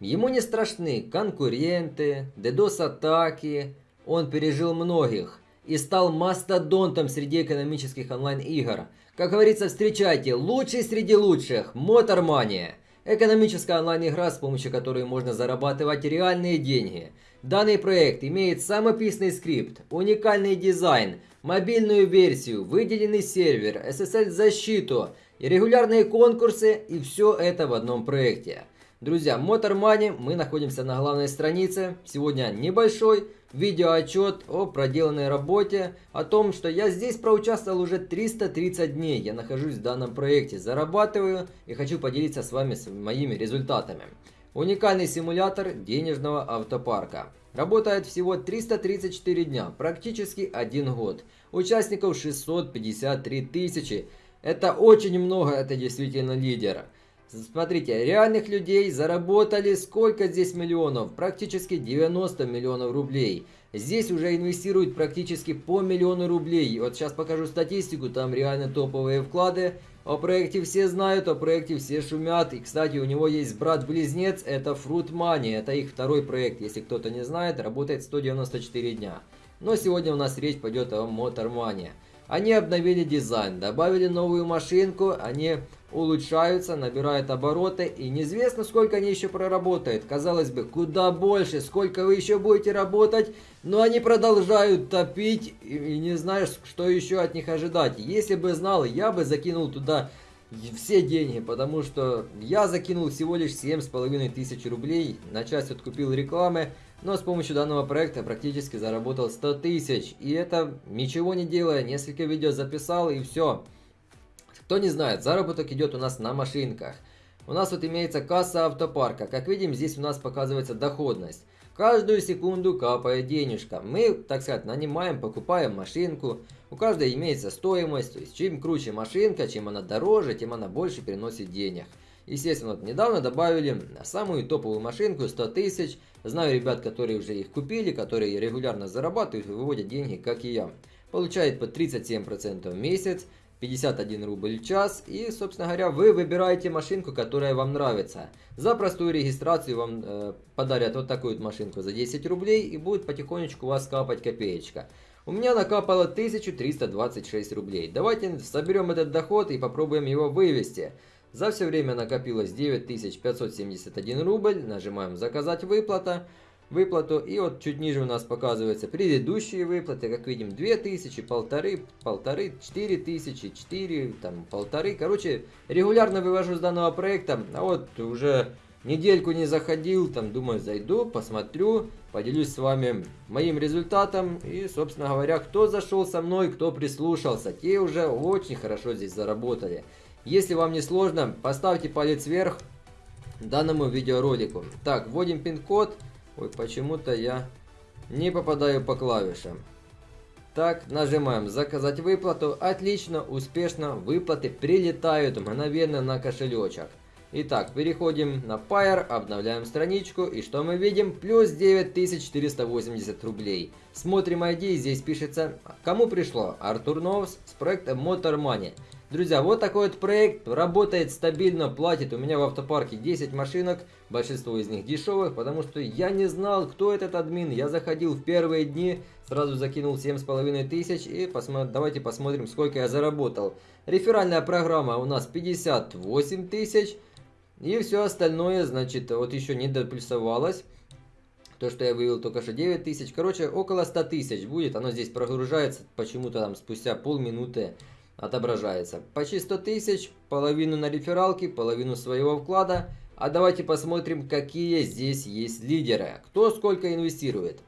Ему не страшны конкуренты, DDoS-атаки, он пережил многих и стал мастодонтом среди экономических онлайн-игр. Как говорится, встречайте, лучший среди лучших, Motormania. Экономическая онлайн-игра, с помощью которой можно зарабатывать реальные деньги. Данный проект имеет самописный скрипт, уникальный дизайн, мобильную версию, выделенный сервер, SSL-защиту, регулярные конкурсы и все это в одном проекте. Друзья, Motor Money, мы находимся на главной странице. Сегодня небольшой видеоотчет о проделанной работе, о том, что я здесь проучаствовал уже 330 дней. Я нахожусь в данном проекте, зарабатываю и хочу поделиться с вами моими результатами. Уникальный симулятор денежного автопарка. Работает всего 334 дня, практически один год. Участников 653 тысячи. Это очень много, это действительно лидер. Смотрите, реальных людей заработали сколько здесь миллионов? Практически 90 миллионов рублей. Здесь уже инвестируют практически по миллиону рублей. Вот сейчас покажу статистику, там реально топовые вклады. О проекте все знают, о проекте все шумят. И, кстати, у него есть брат-близнец, это Fruit Money. Это их второй проект, если кто-то не знает, работает 194 дня. Но сегодня у нас речь пойдет о Motor Money. Они обновили дизайн, добавили новую машинку, они улучшаются, набирают обороты и неизвестно сколько они еще проработают. Казалось бы, куда больше, сколько вы еще будете работать, но они продолжают топить и, не знаешь, что еще от них ожидать. Если бы знал, я бы закинул туда все деньги, потому что я закинул всего лишь 7,5 тысяч рублей, на часть откупил рекламы, но с помощью данного проекта практически заработал 100 тысяч. И это ничего не делая, несколько видео записал и все. Кто не знает, заработок идет у нас на машинках. У нас вот имеется касса автопарка. Как видим, здесь у нас показывается доходность. Каждую секунду капает денежка. Мы, так сказать, нанимаем, покупаем машинку. У каждой имеется стоимость. То есть, чем круче машинка, чем она дороже, тем она больше приносит денег. Естественно, вот недавно добавили самую топовую машинку 100 тысяч. Знаю ребят, которые уже их купили, которые регулярно зарабатывают и выводят деньги, как и я. Получает по 37% в месяц. 51 рубль в час. И, собственно говоря, вы выбираете машинку, которая вам нравится. За простую регистрацию вам э, подарят вот такую вот машинку за 10 рублей и будет потихонечку у вас капать копеечка. У меня накапало 1326 рублей. Давайте соберем этот доход и попробуем его вывести. За все время накопилось 9571 рубль. Нажимаем «Заказать выплата» выплату. И вот чуть ниже у нас показываются предыдущие выплаты. Как видим, 2000, полторы, полторы, 4000, 4, там, полторы. Короче, регулярно вывожу с данного проекта. А вот уже недельку не заходил, там, думаю, зайду, посмотрю, поделюсь с вами моим результатом. И, собственно говоря, кто зашел со мной, кто прислушался, те уже очень хорошо здесь заработали. Если вам не сложно, поставьте палец вверх данному видеоролику. Так, вводим пин-код. Ой, почему-то я не попадаю по клавишам. Так, нажимаем «Заказать выплату». Отлично, успешно, выплаты прилетают мгновенно на кошелечек. Итак, переходим на Pair, обновляем страничку, и что мы видим? Плюс 9480 рублей. Смотрим ID, здесь пишется, кому пришло? Артур Новс с проекта Motor Money. Друзья, вот такой вот проект, работает стабильно, платит. У меня в автопарке 10 машинок, большинство из них дешевых, потому что я не знал, кто этот админ. Я заходил в первые дни, сразу закинул 7,5 тысяч и посмотр... давайте посмотрим, сколько я заработал. Реферальная программа у нас 58 тысяч. И все остальное, значит, вот еще не доплюсовалось. То, что я вывел только что 9 тысяч. Короче, около 100 тысяч будет. Оно здесь прогружается почему-то там спустя полминуты отображается. Почти 100 тысяч, половину на рефералке, половину своего вклада. А давайте посмотрим, какие здесь есть лидеры. Кто сколько инвестирует.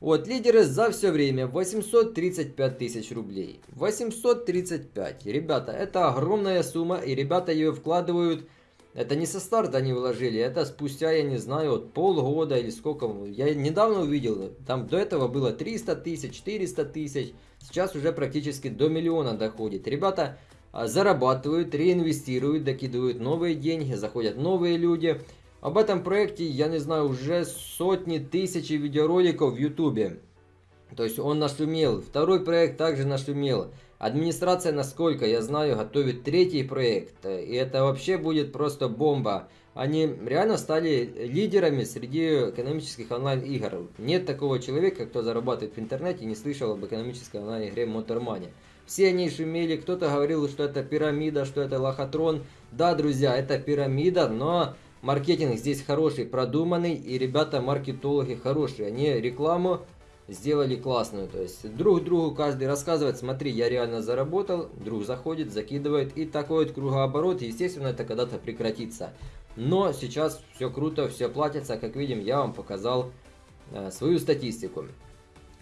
Вот, лидеры за все время 835 тысяч рублей. 835. Ребята, это огромная сумма, и ребята ее вкладывают это не со старта они вложили, это спустя, я не знаю, вот полгода или сколько. Я недавно увидел, там до этого было 300 тысяч, 400 тысяч. Сейчас уже практически до миллиона доходит. Ребята а, зарабатывают, реинвестируют, докидывают новые деньги, заходят новые люди. Об этом проекте, я не знаю, уже сотни тысяч видеороликов в ютубе. То есть он нашумел. Второй проект также нашумел. Администрация, насколько я знаю, готовит третий проект. И это вообще будет просто бомба. Они реально стали лидерами среди экономических онлайн-игр. Нет такого человека, кто зарабатывает в интернете не слышал об экономической онлайн-игре Motormania. Все они шумели, кто-то говорил, что это пирамида, что это лохотрон. Да, друзья, это пирамида, но маркетинг здесь хороший, продуманный, и ребята-маркетологи хорошие. Они рекламу сделали классную. То есть друг другу каждый рассказывает, смотри, я реально заработал, друг заходит, закидывает, и такой вот кругооборот, естественно, это когда-то прекратится. Но сейчас все круто, все платится, как видим, я вам показал э, свою статистику.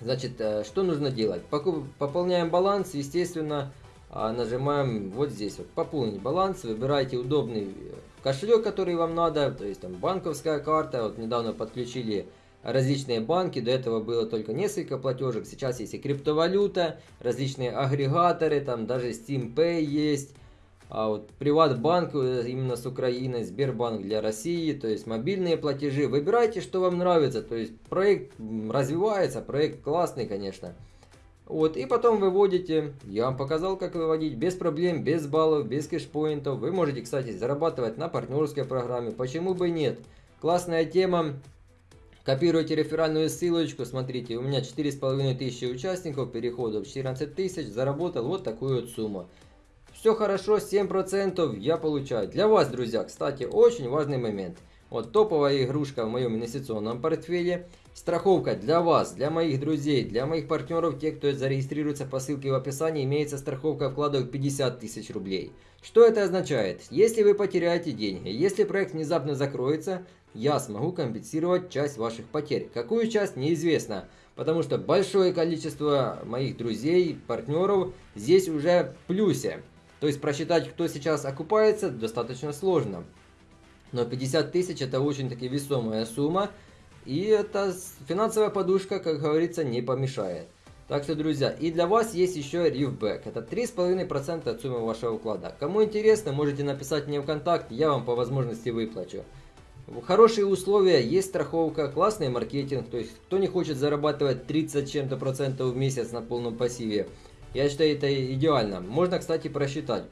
Значит, э, что нужно делать? Покуп, пополняем баланс, естественно, э, нажимаем вот здесь, вот, пополнить баланс, выбирайте удобный кошелек, который вам надо, то есть там банковская карта, вот недавно подключили различные банки, до этого было только несколько платежек, сейчас есть и криптовалюта, различные агрегаторы, там даже Steam Pay есть, а вот Приватбанк э, именно с Украины, Сбербанк для России, то есть мобильные платежи. Выбирайте, что вам нравится, то есть проект развивается, проект классный, конечно. Вот, и потом выводите, я вам показал, как выводить, без проблем, без баллов, без кэшпоинтов. Вы можете, кстати, зарабатывать на партнерской программе, почему бы нет. Классная тема, Копируйте реферальную ссылочку, смотрите, у меня 4500 участников, переходов 14 тысяч, заработал вот такую вот сумму. Все хорошо, 7% я получаю. Для вас, друзья, кстати, очень важный момент. Вот топовая игрушка в моем инвестиционном портфеле. Страховка для вас, для моих друзей, для моих партнеров, те, кто зарегистрируется по ссылке в описании, имеется страховка вкладов 50 тысяч рублей. Что это означает? Если вы потеряете деньги, если проект внезапно закроется, я смогу компенсировать часть ваших потерь. Какую часть, неизвестно, потому что большое количество моих друзей, партнеров здесь уже в плюсе. То есть просчитать, кто сейчас окупается, достаточно сложно. Но 50 тысяч это очень таки весомая сумма. И эта финансовая подушка, как говорится, не помешает. Так что, друзья, и для вас есть еще рифбэк. Это 3,5% от суммы вашего вклада. Кому интересно, можете написать мне в контакт, я вам по возможности выплачу. Хорошие условия, есть страховка, классный маркетинг. То есть, кто не хочет зарабатывать 30 чем-то процентов в месяц на полном пассиве, я считаю это идеально. Можно, кстати, просчитать.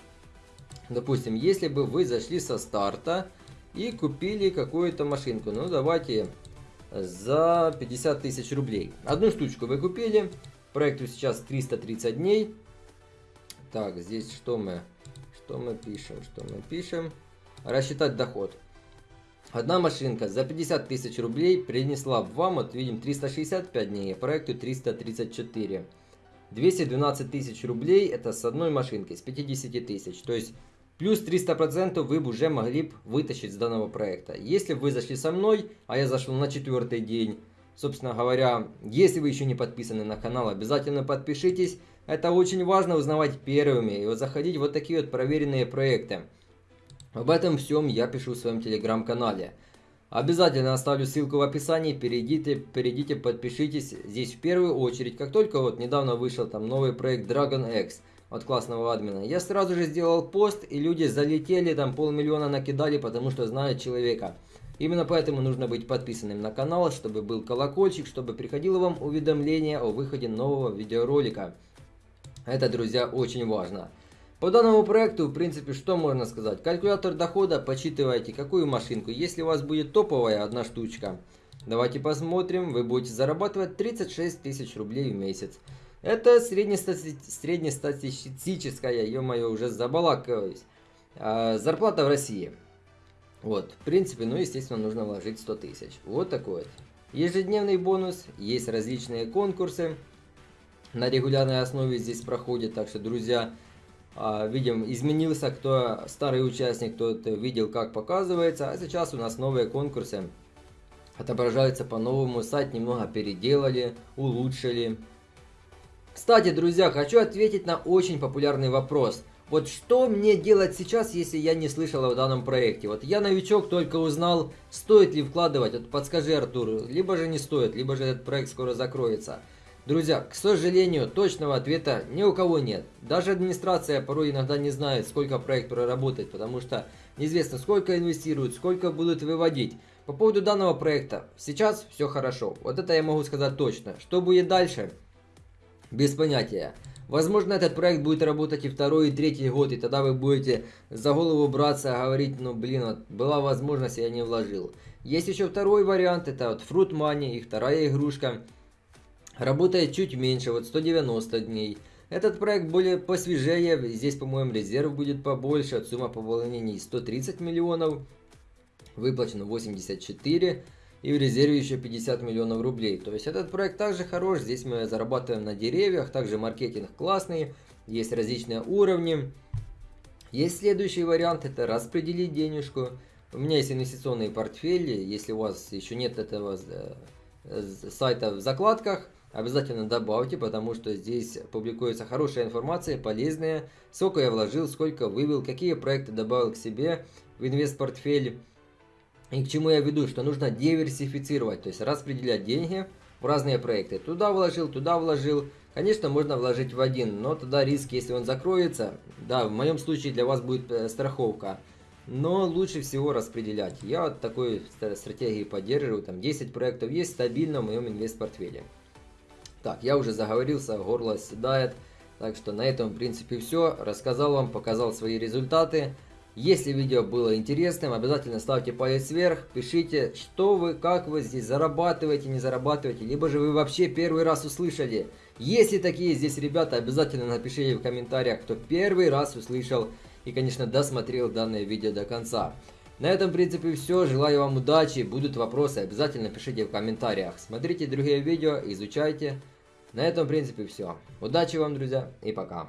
Допустим, если бы вы зашли со старта и купили какую-то машинку. Ну, давайте за 50 тысяч рублей. Одну штучку вы купили. Проекту сейчас 330 дней. Так, здесь что мы, что мы пишем? Что мы пишем? Рассчитать доход. Одна машинка за 50 тысяч рублей принесла вам, вот видим, 365 дней, а проекту 334. 212 тысяч рублей это с одной машинки, с 50 тысяч. То есть плюс 300% вы бы уже могли бы вытащить с данного проекта. Если вы зашли со мной, а я зашел на четвертый день, собственно говоря, если вы еще не подписаны на канал, обязательно подпишитесь. Это очень важно узнавать первыми и вот заходить в вот такие вот проверенные проекты. Об этом всем я пишу в своем телеграм-канале. Обязательно оставлю ссылку в описании, перейдите, перейдите, подпишитесь здесь в первую очередь. Как только вот недавно вышел там новый проект Dragon X от классного админа, я сразу же сделал пост и люди залетели, там полмиллиона накидали, потому что знают человека. Именно поэтому нужно быть подписанным на канал, чтобы был колокольчик, чтобы приходило вам уведомление о выходе нового видеоролика. Это, друзья, очень важно. По данному проекту, в принципе, что можно сказать? Калькулятор дохода, подсчитывайте, какую машинку. Если у вас будет топовая одна штучка, давайте посмотрим, вы будете зарабатывать 36 тысяч рублей в месяц. Это среднестати... среднестатистическая, ё-моё, уже забалакиваюсь, а, зарплата в России. Вот, в принципе, ну, естественно, нужно вложить 100 тысяч. Вот такой вот. Ежедневный бонус, есть различные конкурсы. На регулярной основе здесь проходят, так что, друзья, видим, изменился, кто старый участник, тот видел, как показывается. А сейчас у нас новые конкурсы отображаются по-новому. Сайт немного переделали, улучшили. Кстати, друзья, хочу ответить на очень популярный вопрос. Вот что мне делать сейчас, если я не слышал о данном проекте? Вот я новичок, только узнал, стоит ли вкладывать. Вот подскажи, Артур, либо же не стоит, либо же этот проект скоро закроется. Друзья, к сожалению, точного ответа ни у кого нет. Даже администрация порой иногда не знает, сколько проект проработает, потому что неизвестно, сколько инвестируют, сколько будут выводить. По поводу данного проекта, сейчас все хорошо. Вот это я могу сказать точно. Что будет дальше? Без понятия. Возможно, этот проект будет работать и второй, и третий год, и тогда вы будете за голову браться, говорить, ну блин, вот была возможность, я не вложил. Есть еще второй вариант, это вот Fruit Money, их вторая игрушка. Работает чуть меньше, вот 190 дней. Этот проект более посвежее, здесь, по-моему, резерв будет побольше, сумма пополнений 130 миллионов, выплачено 84 и в резерве еще 50 миллионов рублей. То есть этот проект также хорош, здесь мы зарабатываем на деревьях, также маркетинг классный, есть различные уровни. Есть следующий вариант, это распределить денежку. У меня есть инвестиционные портфели, если у вас еще нет этого э, сайта в закладках, обязательно добавьте, потому что здесь публикуется хорошая информация, полезная. Сколько я вложил, сколько вывел, какие проекты добавил к себе в инвест-портфель. И к чему я веду, что нужно диверсифицировать, то есть распределять деньги в разные проекты. Туда вложил, туда вложил. Конечно, можно вложить в один, но тогда риск, если он закроется, да, в моем случае для вас будет э, страховка. Но лучше всего распределять. Я вот такой стратегии поддерживаю. Там 10 проектов есть стабильно в моем инвест-портфеле. Так, я уже заговорился, горло седает. Так что на этом, в принципе, все. Рассказал вам, показал свои результаты. Если видео было интересным, обязательно ставьте палец вверх, пишите, что вы, как вы здесь зарабатываете, не зарабатываете, либо же вы вообще первый раз услышали. Если такие здесь ребята, обязательно напишите в комментариях, кто первый раз услышал и, конечно, досмотрел данное видео до конца. На этом, в принципе, все. Желаю вам удачи. Будут вопросы, обязательно пишите в комментариях. Смотрите другие видео, изучайте. На этом, в принципе, все. Удачи вам, друзья, и пока.